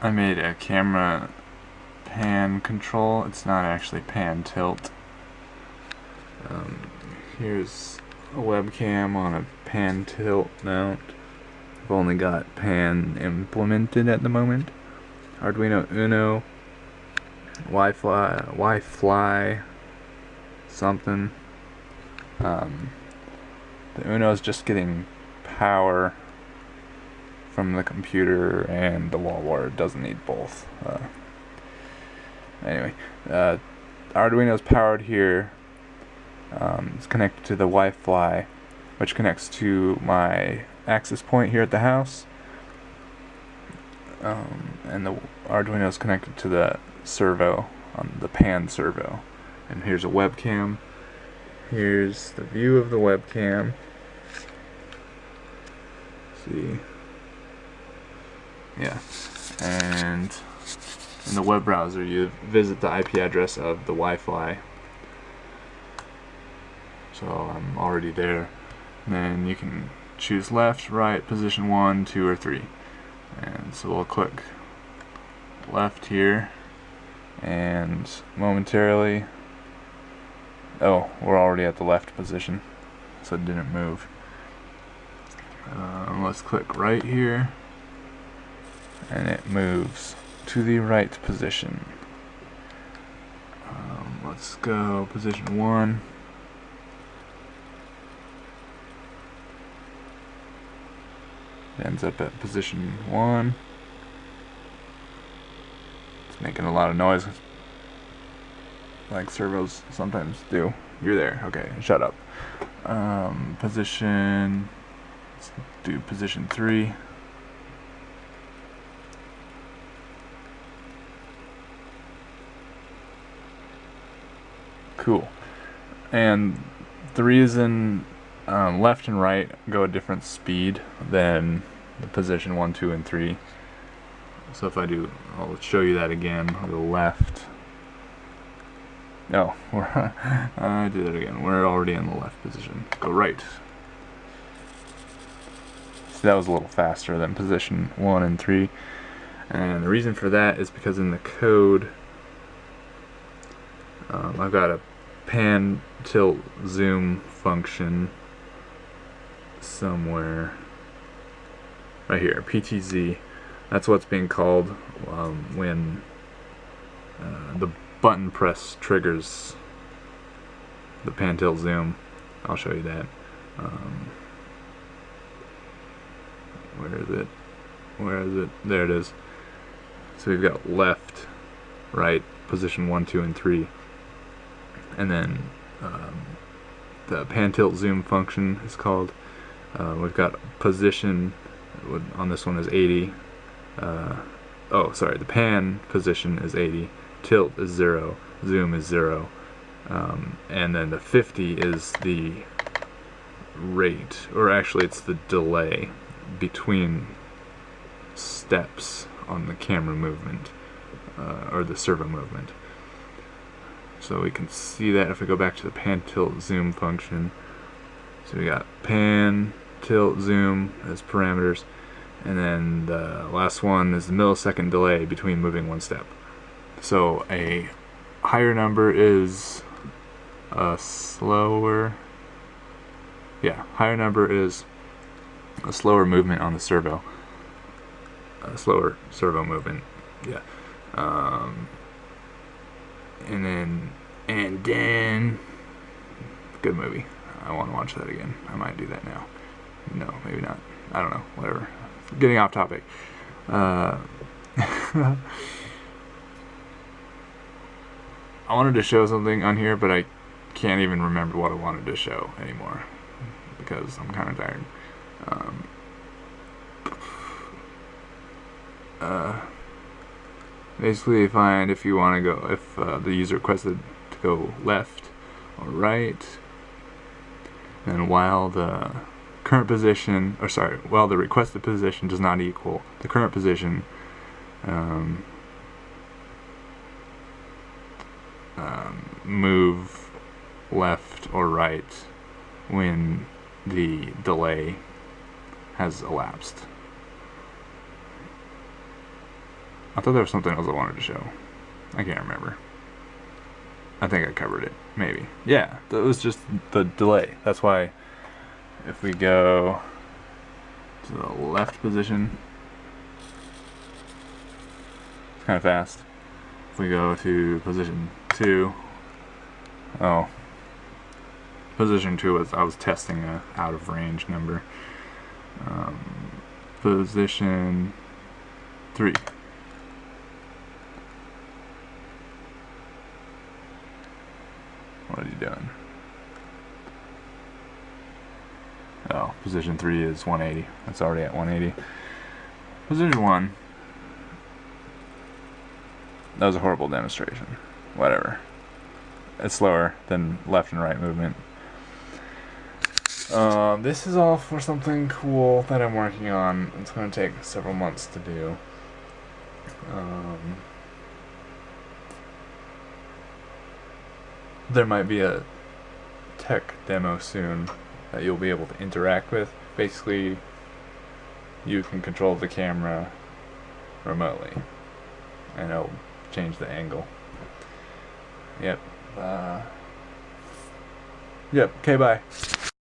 I made a camera pan control. It's not actually pan tilt. Um, here's a webcam on a pan tilt mount. I've only got pan implemented at the moment. Arduino Uno, Wi-Fi, Wi-Fi, something. Um, the Uno is just getting power from the computer and the wall wire. Doesn't need both. Uh, anyway, uh, Arduino is powered here. Um, it's connected to the Wi-Fi, which connects to my access point here at the house. Um, and the Arduino is connected to the servo on the pan servo. And here's a webcam. Here's the view of the webcam. see. Yeah. And in the web browser you visit the IP address of the Wi-Fi. So I'm already there. And then you can choose left, right, position 1, 2, or 3. And so we'll click left here and momentarily oh we're already at the left position so it didn't move um, let's click right here and it moves to the right position. Um, let's go position 1 ends up at position 1 it's making a lot of noise. Like servos sometimes do. You're there. Okay shut up. Um, position let's do position 3 cool and the reason um, left and right go a different speed than the position 1, 2, and 3. So if I do, I'll show you that again. I'll go left. No, we're, I do that again. We're already in the left position. Go right. So that was a little faster than position 1 and 3. And the reason for that is because in the code, um, I've got a pan tilt zoom function somewhere right here PTZ that's what's being called um, when uh, the button press triggers the pan tilt zoom. I'll show you that. Um, where is it? Where is it? There it is. So we've got left right position 1 2 and 3 and then um, the pan tilt zoom function is called. Uh, we've got position on this one is 80 uh, oh sorry the pan position is 80 tilt is 0 zoom is 0 um, and then the 50 is the rate or actually it's the delay between steps on the camera movement uh, or the servo movement so we can see that if we go back to the pan tilt zoom function so we got pan tilt, zoom as parameters. And then the last one is the millisecond delay between moving one step. So a higher number is a slower, yeah, higher number is a slower movement on the servo. A slower servo movement, yeah. Um, and then, and then, good movie. I want to watch that again. I might do that now. No, maybe not. I don't know. Whatever. Getting off topic. Uh, I wanted to show something on here, but I can't even remember what I wanted to show anymore because I'm kind of tired. Um, uh, basically, find if you want to go, if uh, the user requested to go left or right, and while the current position, or sorry, well, the requested position does not equal the current position. Um, um, move left or right when the delay has elapsed. I thought there was something else I wanted to show. I can't remember. I think I covered it. Maybe. Yeah, that was just the delay. That's why if we go to the left position, it's kind of fast. If we go to position two, oh, position two was I was testing a out of range number. Um, position three. What are you doing? Oh, position 3 is 180. That's already at 180. Position 1. That was a horrible demonstration. Whatever. It's slower than left and right movement. Um, this is all for something cool that I'm working on. It's going to take several months to do. Um, there might be a tech demo soon that you'll be able to interact with. Basically, you can control the camera remotely, and it'll change the angle. Yep. Uh, yep. Okay. Bye.